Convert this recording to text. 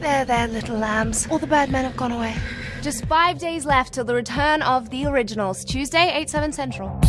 There, there, little lambs. All the birdmen have gone away. Just five days left till the return of the originals. Tuesday, 8, 7 central.